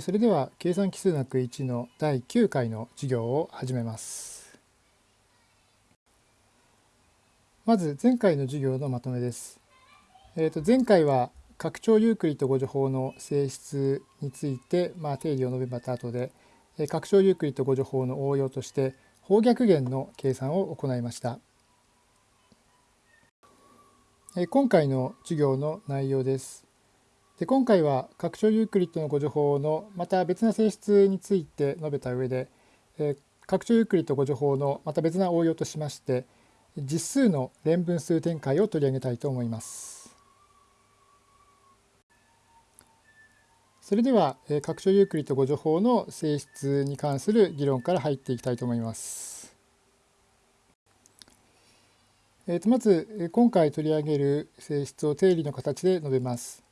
それでは計算奇数学1の第9回の授業を始めます。まず前回の授業のまとめです。えー、と前回は拡張ユークリッド誤助法の性質について、まあ、定理を述べまた後で拡張ユークリッド誤助法の応用として方逆弦の計算を行いました。今回の授業の内容です。で今回は拡張ユークリッドの互除法のまた別な性質について述べた上で、えー、拡張ユークリッド互除法のまた別な応用としまして実数の連分数展開を取り上げたいと思います。それではえ拡張ユークリッド互除法の性質に関する議論から入っていきたいと思います。えー、とまず今回取り上げる性質を定理の形で述べます。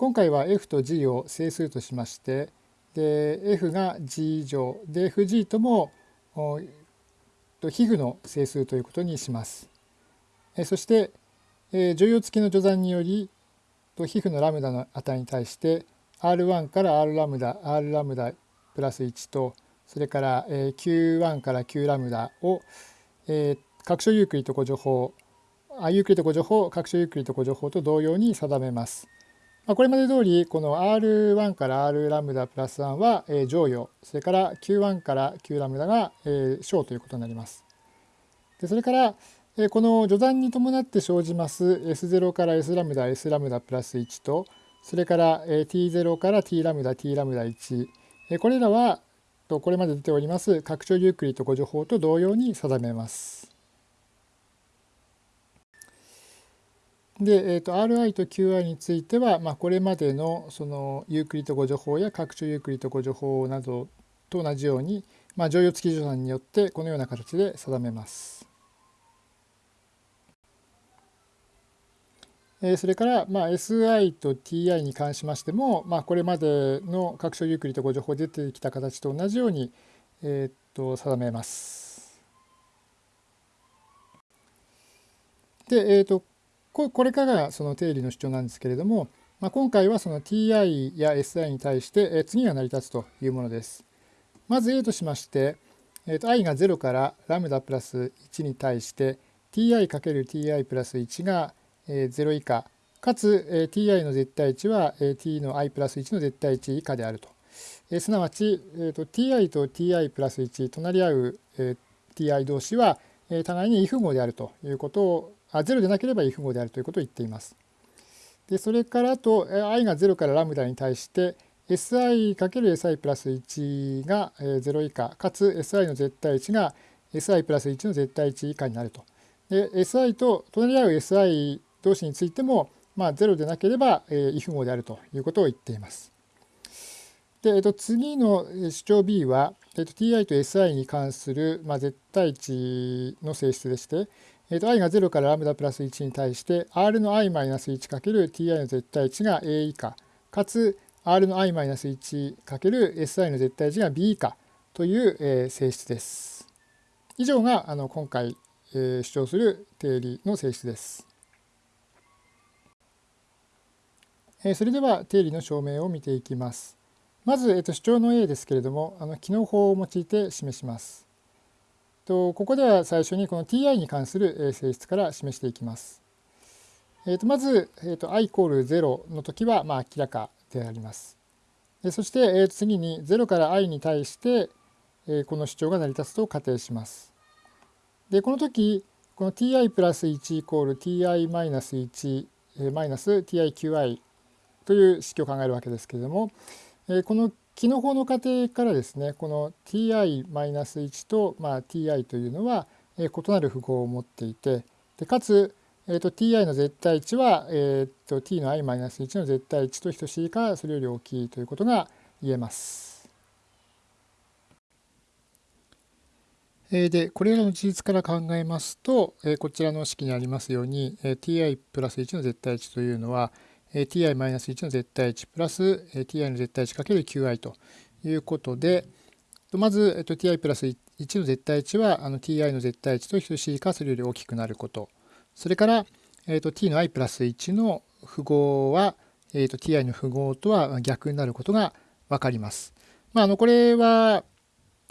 今回は f と g を整数としましてで f が g 以上で fg とも皮膚の整数ということにします。そして乗用付きの序算により皮膚のラムダの値に対して R1 から R ラムダ R ラムダプラス1とそれから Q1 から Q ラムダを拡張ユークリッド互除法ユークリッド互除法拡張ユークリッド互除法と同様に定めます。まこれまで通りこの R1 から R ラムダプラス1は剰余それから Q1 から Q ラムダが商ということになります。でそれからこの除算に伴って生じます S0 から S ラムダ S ラムダプラス1とそれから T0 から T ラムダ T ラムダ1これらはこれまで出ております拡張ユークリッド互除法と同様に定めます。で、えーと、Ri と Qi については、まあ、これまでのそのユークリッド互除法や拡張ユークリッド互除法などと同じように、まあ、剰余付き除算によってこのような形で定めます。それから、まあ、SI と TI に関しましても、まあ、これまでの拡張ユークリッド互除法出てきた形と同じように、えー、と定めます。で、えー、とこれからがその定理の主張なんですけれども、まあ、今回はその ti や si に対して次が成り立つというものです。まず A としまして、えー、と i が0からラムダプラス1に対して ti×ti プラス1が0以下かつ ti の絶対値は t の i プラス1の絶対値以下であると。すなわち、えー、と ti と ti プラス1隣り合う ti 同士は互いに異符号であるということをあ0でなければ異符号であるということを言っています。でそれからあと i が0からラムダに対して si×si プラス1が0以下かつ si の絶対値が si プラス1の絶対値以下になると。で si と隣り合う si 同士についても、まあ、0でなければ異符号であるということを言っています。で、えっと、次の主張 B は、えっと、ti と si に関する、まあ、絶対値の性質でして、えー、と i が0からラムダプラス1に対して r の i-1×ti の絶対値が a 以下かつ r の i-1×si の絶対値が b 以下という、えー、性質です。以上があの今回、えー、主張する定理の性質です。えー、それでは定理の証明を見ていきます。まず、えー、と主張の A ですけれどもあの機能法を用いて示します。とここでは最初にこの ti に関する性質から示していきます。えー、とまず、えー、と i イコール0の時はまあ明らかであります。そして、えー、と次に0から i に対して、えこの主張が成り立つと仮定します。でこの時この ti プラス1イコール ti マイナス1マイナス tiqi という式を考えるわけですけれどもえこの機能法の過程からですねこの ti-1 と、まあ、ti というのは、えー、異なる符号を持っていてでかつ、えーと、ti の絶対値は、えーと、t の i-1 の絶対値と等しいかそれより大きいということが言えます。でこれらの事実から考えますとこちらの式にありますように ti プラス1の絶対値というのは ti-1 の絶対値プラス ti の絶対値かける qi ということで、まず ti プラス1の絶対値はあの ti の絶対値と等しいかそれより大きくなること。それから t の i プラス1の符号はえっと ti の符号とは逆になることが分かります。まあ、あのこれは、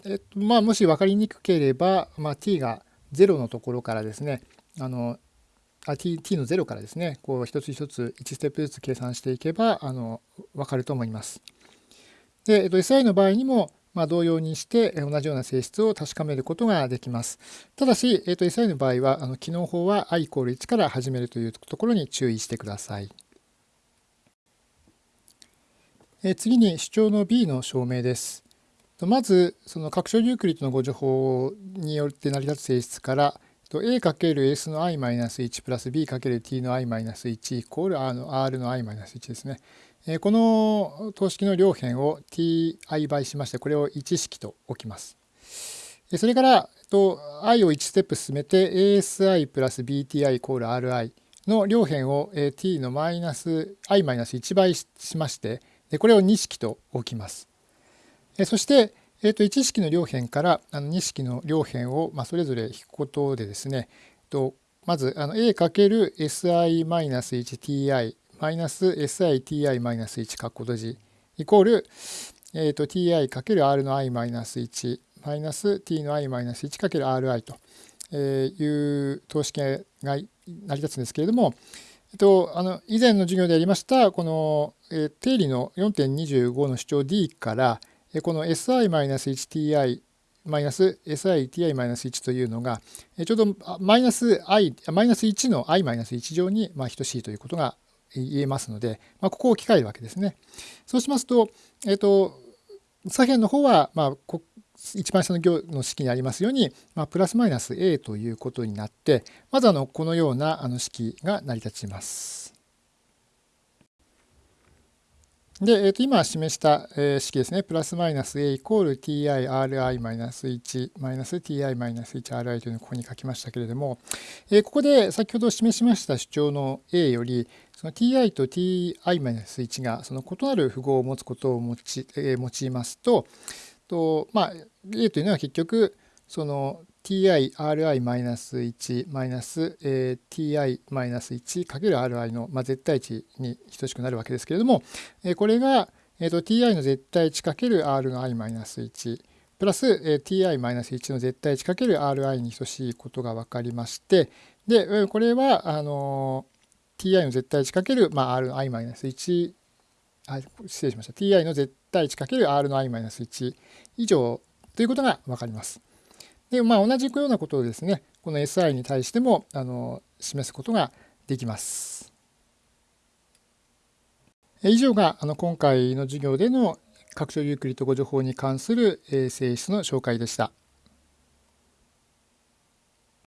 えっとまあ、もし分かりにくければ、まあ、t が0のところからですねあのあ t, t の0からですねこう一つ一つ1ステップずつ計算していけばあの分かると思います。で、えっと、SI の場合にも、まあ、同様にして同じような性質を確かめることができます。ただし、えっと、SI の場合はあの機能法は i イコール1から始めるというところに注意してください。え次に主張の B の証明です。まず、その拡張ユークリッドのご情報によって成り立つ性質から、a×s の i-1 プラス b×t の i-1 イコール r の r の i-1 ですね。この等式の両辺を ti 倍しまして、これを1式と置きます。それから、i を1ステップ進めて asi プラス bti イコール ri の両辺を t のマイナス i-1 倍しまして、これを2式と置きます。そして、えー、と1式の両辺からあの2式の両辺を、まあ、それぞれ引くことでですね、とまずあの a×si-1ti マイナス SITI マイナス1カッコ閉じイコール、えー、と ti×r の I マイナス1マイナス t の i-1×ri という等式が成り立つんですけれども、えっと、あの以前の授業でやりましたこの、えー、定理の4.25の主張 D からこの si-hti -si-ti-1 というのがちょうどマイナス1の i-1 乗に等しいということが言えますので、まあ、ここを置き換えるわけですね。そうしますと、えっ、と、左辺の方は、まあ、一番下の行の式にありますように、まあ、プラスマイナス a ということになって、まずあのこのようなあの式が成り立ちます。で、えー、と今示した、え式ですね、プラスマイナス a イコール tirI マイナス1マイナス ti マイナス 1ri というのをここに書きましたけれども、えここで先ほど示しました主張の a より、その ti と ti-1 がその異なる符号を持つことを用い,、え用いますと、とまあ、a というのは結局、その ti-ri-1 マイナス ti-1× ri の、まあ、絶対値に等しくなるわけですけれども、これが、えー、と ti の絶対値 ×r の i-1 プラス ti-1 の絶対値 ×ri に等しいことが分かりましてでこれはあの ti の絶対値 ×r の i-1 あ失礼しました ti の絶対値 ×r の i-1 以上ということが分かります。で、まあ、同じようなことをですね、この SI に対してもあの示すことができます。以上があの今回の授業での拡張ユークリッド語情報に関する性質の紹介でした。